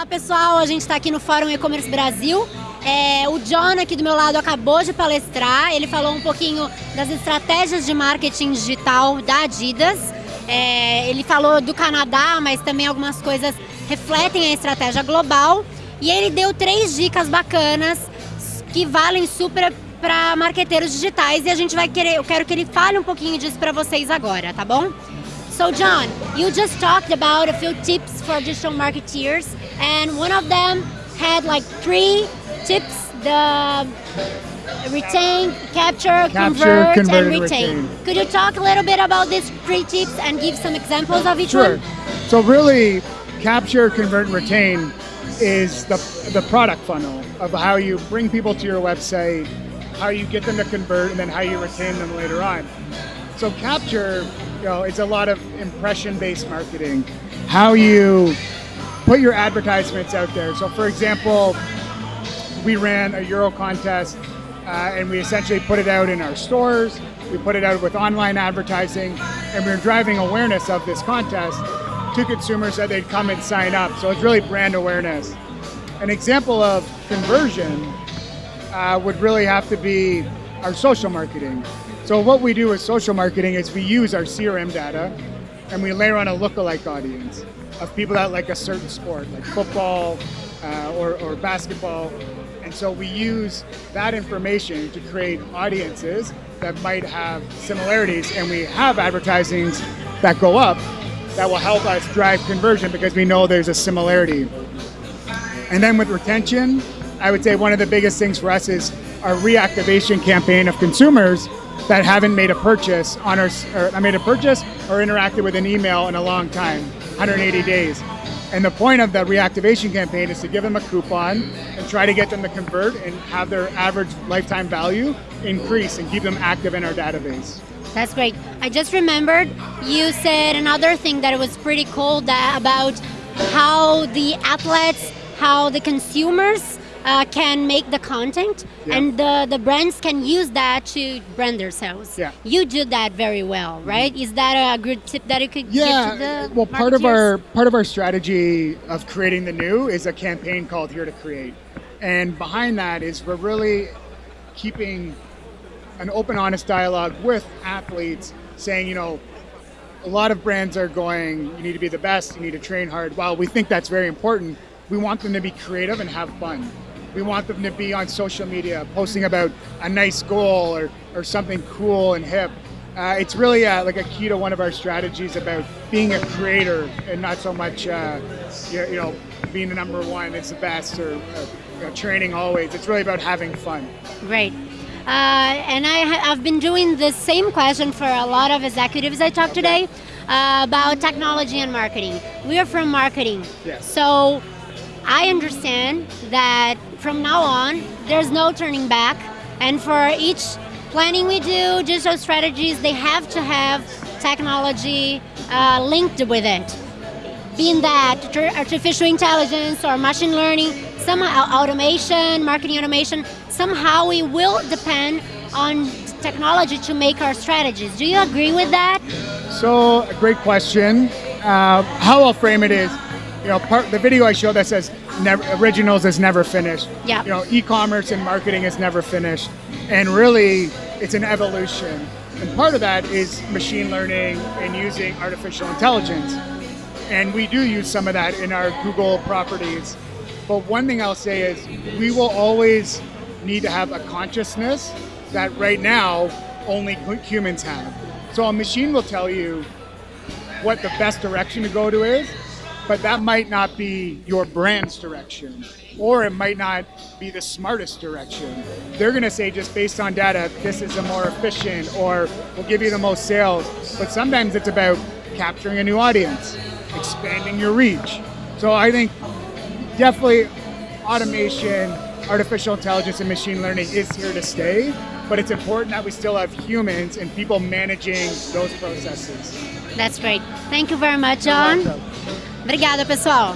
Olá pessoal, a gente está aqui no Fórum E-Commerce Brasil. É, o John aqui do meu lado acabou de palestrar, ele falou um pouquinho das estratégias de marketing digital da Adidas. É, ele falou do Canadá, mas também algumas coisas refletem a estratégia global. E ele deu três dicas bacanas que valem super para marqueteiros digitais e a gente vai querer, eu quero que ele fale um pouquinho disso para vocês agora, tá bom? So John, you just talked about a few tips for digital marketeers and one of them had like three tips, the retain, capture, Capture, convert, convert, and retain. retain. Could you talk a little bit about these three tips and give some examples of each Sure. one? So really, capture, convert, and retain is the the product funnel of how you bring people to your website, how you get them to convert, and then how you retain them later on. So capture, you know, it's a lot of impression-based marketing. How you put your advertisements out there. So for example, we ran a Euro contest uh, and we essentially put it out in our stores. We put it out with online advertising and we're driving awareness of this contest to consumers that they'd come and sign up. So it's really brand awareness. An example of conversion uh, would really have to be our social marketing. So what we do with social marketing is we use our CRM data and we layer on a lookalike audience of people that like a certain sport, like football uh, or, or basketball. And so we use that information to create audiences that might have similarities and we have advertisings that go up that will help us drive conversion because we know there's a similarity. And then with retention, I would say one of the biggest things for us is our reactivation campaign of consumers that haven't made a purchase on our, or uh, made a purchase or interacted with an email in a long time, 180 days. And the point of the reactivation campaign is to give them a coupon and try to get them to convert and have their average lifetime value increase and keep them active in our database. That's great. I just remembered you said another thing that was pretty cool that about how the athletes, how the consumers uh, can make the content, Yeah. and the, the brands can use that to brand themselves. Yeah. Mm-hmm. You do that very well, right? Is that a good tip that you could give to Yeah, the well, part of our part of our strategy of creating the new is a campaign called Here to Create, and behind that is we're really keeping an open, honest dialogue with athletes, saying, you know, a lot of brands are going, you need to be the best, you need to train hard. While we think that's very important, we want them to be creative and have fun. We want them to be on social media, posting about a nice goal or, or something cool and hip. Uh, it's really uh, like a key to one of our strategies about being a creator and not so much, uh, you, you know, being the number one, it's the best, or uh, you know, training always. It's really about having fun. Great. Uh, and I ha- I've been doing the same question for a lot of executives I talked today uh, about technology and marketing. We are from marketing. Yes. So I understand that from now on, there's no turning back. And for each planning we do, digital strategies, they have to have technology uh, linked with it being that artificial intelligence or machine learning, somehow automation, marketing automation, somehow we will depend on technology to make our strategies. Do you agree with that? So, great question. Uh, how I'll frame it is, you know, part the video I showed that says never, originals is never finished. Yeah. You know, e-commerce and marketing is never finished, and really, it's an evolution. And part of that is machine learning and using artificial intelligence. And we do use some of that in our Google properties. But one thing I'll say is we will always need to have a consciousness that right now only humans have. So a machine will tell you what the best direction to go to is, but that might not be your brand's direction, or it might not be the smartest direction. They're going to say, just based on data, this is a more efficient, or will give you the most sales. But sometimes it's about capturing a new audience, expanding your reach. So I think definitely automation, artificial intelligence, and machine learning is here to stay. But it's important that we still have humans and people managing those processes. That's great. Thank you very much, John. Obrigada, pessoal.